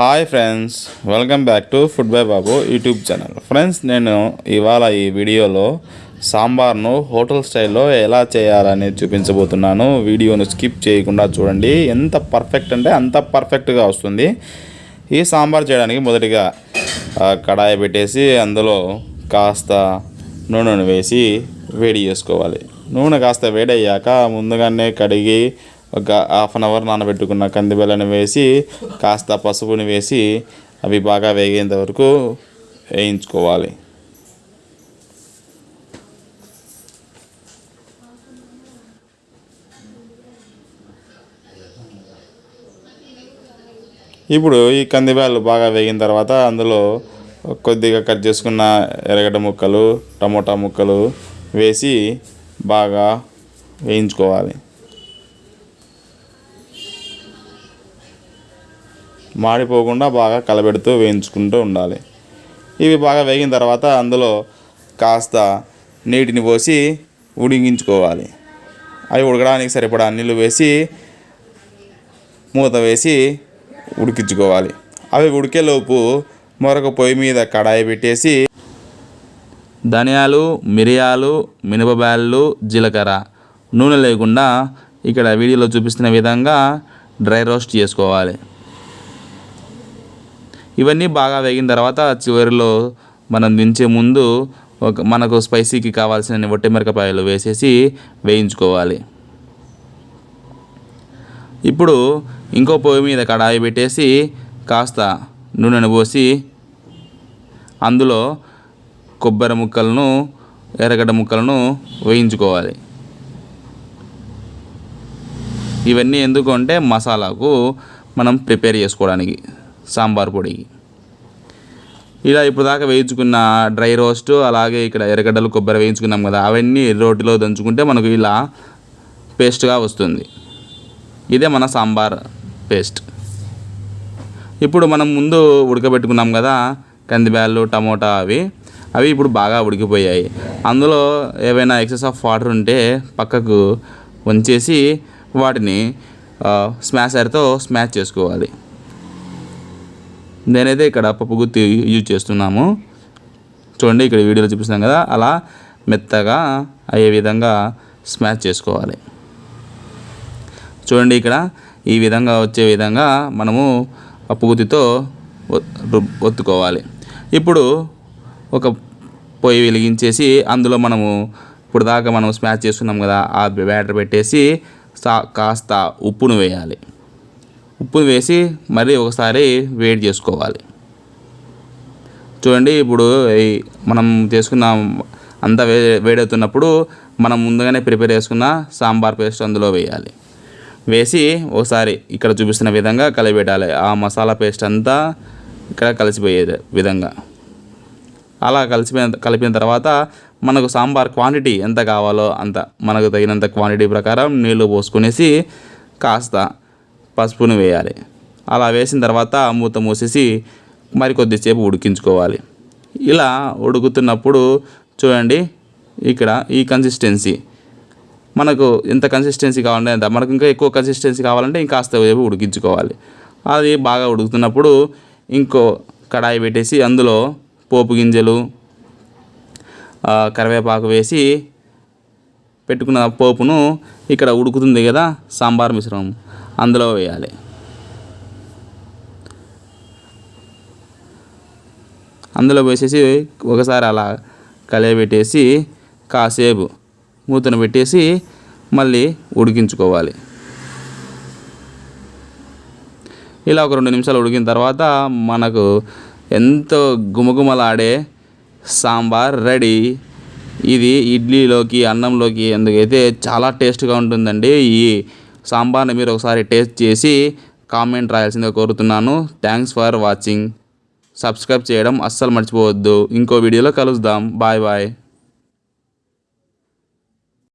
Hi friends welcome back to food by Babu YouTube channel friends నేను ఇవాళ ఈ వీడియోలో సాంబార్ను హోటల్ స్టైల్లో ఎలా చేయాలని చూపించబోతున్నాను. వీడియోను స్కిప్ చేయకుండా చూడండి. ఎంత పర్ఫెక్ట్ అంటే అంత పర్ఫెక్ట్గా వస్తుంది. ఈ సాంబార్ చేయడానికి మొదటిగా కడాయి పెట్టేసి అందులో కాస్త నూనెను వేసి వేడి చేసుకోవాలి. నూనె కాస్త వేడయ్యాక ముందుగానే కడిగి ఒక హాఫ్ అన్ అవర్ నానబెట్టుకున్న కందిబెల్లని వేసి కాస్త పసుపుని వేసి అవి బాగా వేగేంత వరకు వేయించుకోవాలి. ఇప్పుడు ఈ కందిబ్యాలు బాగా వేగిన తర్వాత అందులో కొద్దిగా కట్ చేసుకున్న ఎర్రగడ్డ ముక్కలు టమోటా ముక్కలు వేసి బాగా వేయించుకోవాలి. మాడిపోకుండా బాగా కలబెడుతూ వేయించుకుంటూ ఉండాలి. ఇవి బాగా వేగిన తర్వాత అందులో కాస్త నీటిని పోసి ఉడికించుకోవాలి. అవి ఉడకడానికి సరిపడా నీళ్ళు వేసి మూత వేసి ఉడికించుకోవాలి. అవి ఉడికేలోపు మరొక పొయ్యి మీద కడాయి పెట్టేసి ధనియాలు మిరియాలు మినపబ్యాళ్ళు జీలకర్ర నూనె లేకుండా ఇక్కడ వీడియోలో చూపిస్తున్న విధంగా డ్రై రోస్ట్ చేసుకోవాలి. ఇవన్నీ బాగా వేగిన తర్వాత చివరిలో మనం దించే ముందు ఒక మనకు స్పైసీకి కావాల్సిన ఒట్టి మిరపకాయలు వేసేసి వేయించుకోవాలి. ఇప్పుడు ఇంకో పొయ్యి మీద కడాయి పెట్టేసి కాస్త నూనెను పోసి అందులో కొబ్బరి ముక్కలను ఎర్రగడ్డ ముక్కలను వేయించుకోవాలి. ఇవన్నీ ఎందుకు అంటే మసాలాకు మనం ప్రిపేర్ చేసుకోవడానికి. సాంబార్ పొడి. ఇలా ఇప్పుడు దాకా వేయించుకున్న డ్రై రోస్ట్ అలాగే ఇక్కడ ఎర్రగడ్డలు కొబ్బరి వేయించుకున్నాం కదా అవన్నీ రోటిలో దంచుకుంటే మనకు ఇలా పేస్ట్గా వస్తుంది. ఇదే మన సాంబార్ పేస్ట్. ఇప్పుడు మనం ముందు ఉడకబెట్టుకున్నాం కదా కందిబ్యాళ్ళు టమోటా అవి అవి ఇప్పుడు బాగా ఉడికిపోయాయి. అందులో ఏవైనా ఎక్సెస్ ఆఫ్ వాటర్ ఉంటే పక్కకు వంచేసి వాటిని స్మాషర్తో స్మాష్ చేసుకోవాలి. నేనైతే ఇక్కడ పప్పు గుత్తి యూజ్ చేస్తున్నాము. చూడండి ఇక్కడ వీడియోలో చూపిస్తున్నాం కదా అలా మెత్తగా అయ్యే విధంగా స్మాష్ చేసుకోవాలి. చూడండి ఇక్కడ ఈ విధంగా వచ్చే విధంగా మనము పప్పుగుత్తితో ఒత్తుకోవాలి. ఇప్పుడు ఒక పొయ్యి వెలిగించేసి అందులో మనము ఇప్పుడు దాకా మనం స్మాష్ చేసుకున్నాం కదా ఆ బ్యాటర్ పెట్టేసి సా కాస్త ఉప్పును వేయాలి. ఉప్పు వేసి మరీ ఒకసారి వేడి చేసుకోవాలి. చూడండి ఇప్పుడు మనం చేసుకున్న అంతా వే వేడవుతున్నప్పుడు మనం ముందుగానే ప్రిపేర్ చేసుకున్న సాంబార్ పేస్ట్ అందులో వేయాలి. వేసి ఒకసారి ఇక్కడ చూపిస్తున్న విధంగా కలిపెట్టాలి. ఆ మసాలా పేస్ట్ అంతా ఇక్కడ కలిసిపోయే విధంగా. అలా కలిసిపోయిన కలిపిన తర్వాత మనకు సాంబార్ క్వాంటిటీ ఎంత కావాలో అంత మనకు తగినంత క్వాంటిటీ ప్రకారం నీళ్ళు పోసుకునేసి కాస్త పసుపును వేయాలి. అలా వేసిన తర్వాత మూత మూసేసి మరి కొద్దిసేపు ఉడికించుకోవాలి. ఇలా ఉడుకుతున్నప్పుడు చూడండి ఇక్కడ ఈ కన్సిస్టెన్సీ మనకు ఎంత కన్సిస్టెన్సీ కావాలంటే ఎంత? మనకు ఇంకా ఎక్కువ కన్సిస్టెన్సీ కావాలంటే ఇంకాస్త సేపు ఉడికించుకోవాలి. అది బాగా ఉడుకుతున్నప్పుడు ఇంకో కడాయి పెట్టేసి అందులో పోపు గింజలు కరివేపాకు వేసి పెట్టుకున్న పోపును ఇక్కడ ఉడుకుతుంది కదా సాంబార్ మిశ్రమం. అందులో వేయాలి. అందులో వేసేసి ఒకసారి అలా కలియబెట్టేసి కాసేపు మూతను పెట్టేసి మళ్ళీ ఉడికించుకోవాలి. ఇలా ఒక రెండు నిమిషాలు ఉడికిన తర్వాత మనకు ఎంతో గుమగుమలాడే సాంబార్ రెడీ. ఇది ఇడ్లీలోకి అన్నంలోకి ఎందుకైతే చాలా టేస్ట్గా ఉంటుందండి ఈ సాంబార్ని మీరు ఒకసారి టేస్ట్ చేసి కామెంట్ రాయాల్సిందిగా కోరుతున్నాను. థ్యాంక్స్ ఫర్ వాచింగ్ సబ్స్క్రైబ్ చేయడం అస్సలు మర్చిపోవద్దు. ఇంకో వీడియోలో కలుద్దాం. Bye bye